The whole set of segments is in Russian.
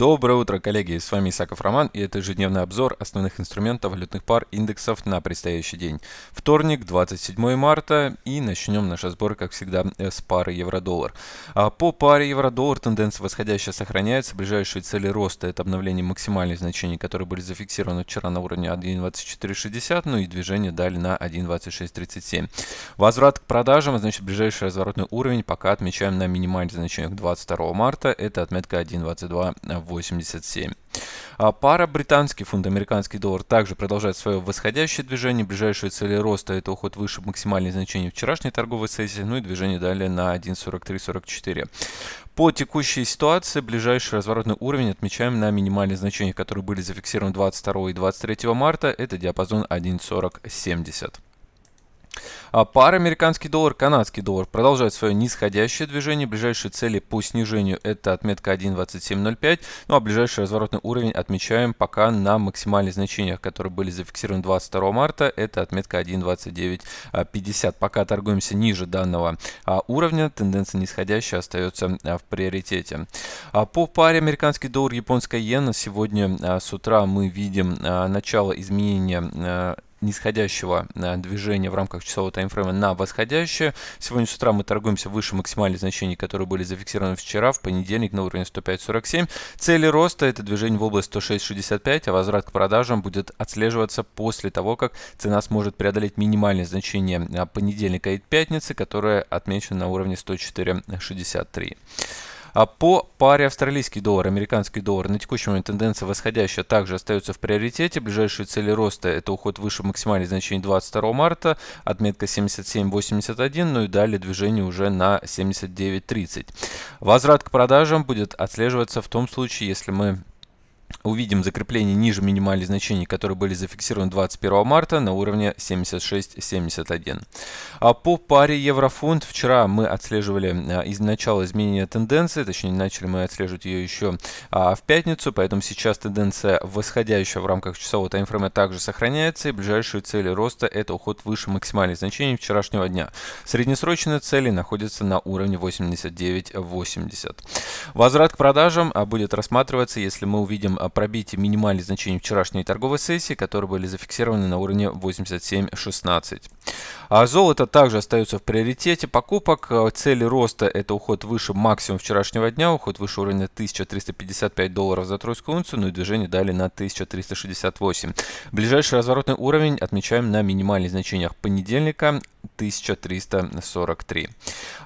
Доброе утро, коллеги! С вами Исаков Роман и это ежедневный обзор основных инструментов валютных пар индексов на предстоящий день. Вторник, 27 марта и начнем наш разбор, как всегда, с пары евро-доллар. А по паре евро-доллар тенденция восходящая сохраняется. Ближайшие цели роста это обновление максимальных значений, которые были зафиксированы вчера на уровне 1.2460, ну и движение дали на 1.2637. Возврат к продажам, значит ближайший разворотный уровень пока отмечаем на минимальных значениях 22 марта, это отметка 1.22 87. А пара британский фунт, американский доллар также продолжает свое восходящее движение. Ближайшие цели роста это уход выше максимальных значений вчерашней торговой сессии, ну и движение далее на 1.4344. По текущей ситуации ближайший разворотный уровень отмечаем на минимальных значениях, которые были зафиксированы 22 и 23 марта. Это диапазон 1.4070. А пара американский доллар, канадский доллар продолжает свое нисходящее движение. Ближайшие цели по снижению это отметка 1.2705. Ну а ближайший разворотный уровень отмечаем пока на максимальных значениях, которые были зафиксированы 22 марта. Это отметка 1.2950. Пока торгуемся ниже данного а, уровня. Тенденция нисходящая остается а, в приоритете. По паре американский доллар, японская иена сегодня с утра мы видим начало изменения нисходящего э, движения в рамках часового таймфрейма на восходящее. Сегодня с утра мы торгуемся выше максимальных значений, которые были зафиксированы вчера, в понедельник на уровне 105.47. Цели роста это движение в область 106.65, а возврат к продажам будет отслеживаться после того, как цена сможет преодолеть минимальные значения э, понедельника и пятницы, которые отмечены на уровне 104.63. А по паре австралийский доллар, американский доллар на текущий момент тенденция восходящая также остается в приоритете. Ближайшие цели роста это уход выше максимальных значений 22 марта, отметка 77.81, ну и далее движение уже на 79.30. Возврат к продажам будет отслеживаться в том случае, если мы увидим закрепление ниже минимальных значений, которые были зафиксированы 21 марта на уровне 76.71. А по паре еврофунт вчера мы отслеживали а, из начала изменения тенденции, точнее начали мы отслеживать ее еще а, в пятницу, поэтому сейчас тенденция восходящая в рамках часового таймфрейма также сохраняется и ближайшие цели роста это уход выше максимальных значений вчерашнего дня. Среднесрочные цели находятся на уровне 89.80. Возврат к продажам а, будет рассматриваться, если мы увидим пробитие минимальных значений вчерашней торговой сессии, которые были зафиксированы на уровне 87.16. А золото также остается в приоритете покупок. Э, цели роста это уход выше максимум вчерашнего дня, уход выше уровня 1355 долларов за тройскую унцию, ну и движение дали на 1368. Ближайший разворотный уровень отмечаем на минимальных значениях понедельника 1343.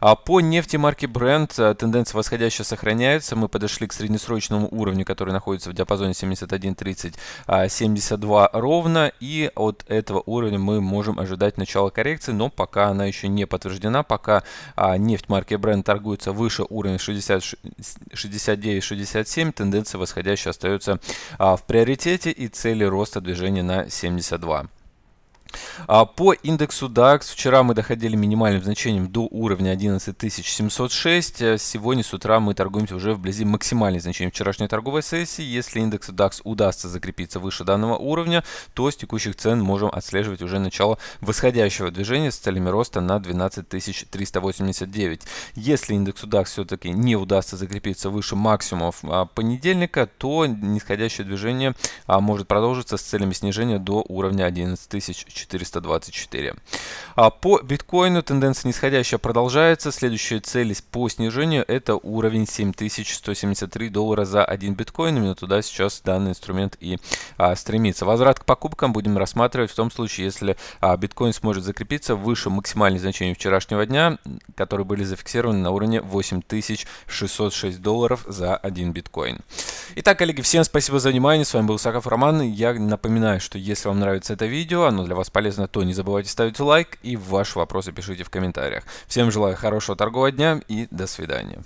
А по нефти марки Brent э, тенденция восходящая сохраняется. Мы подошли к среднесрочному уровню, который находится в диапазоне 71.30, 72 а, ровно. И от этого уровня мы можем ожидать начала коррекции, но пока она еще не подтверждена, пока а, нефть марки Brent торгуется выше уровня 69-67, тенденция восходящая остается а, в приоритете и цели роста движения на 72. А по индексу DAX вчера мы доходили минимальным значением до уровня 11706. Э, сегодня с утра мы торгуемся уже вблизи максимальных значений вчерашней торговой сессии. Если индекс DAX удастся закрепиться выше данного уровня, то с текущих цен можем отслеживать уже начало восходящего движения с целями роста на 12389. Если индексу DAX все-таки не удастся закрепиться выше максимумов а, понедельника, то нисходящее движение а, может продолжиться с целями снижения до уровня 11400. 424. А по биткоину тенденция нисходящая продолжается. Следующая цель по снижению это уровень 7173 доллара за один биткоин. Именно туда сейчас данный инструмент и а, стремится. Возврат к покупкам будем рассматривать в том случае, если а, биткоин сможет закрепиться выше максимальных значений вчерашнего дня, которые были зафиксированы на уровне 8606 долларов за один биткоин. Итак, коллеги, всем спасибо за внимание. С вами был Саков Роман. Я напоминаю, что если вам нравится это видео, оно для вас полезно, то не забывайте ставить лайк и ваши вопросы пишите в комментариях. Всем желаю хорошего торгового дня и до свидания.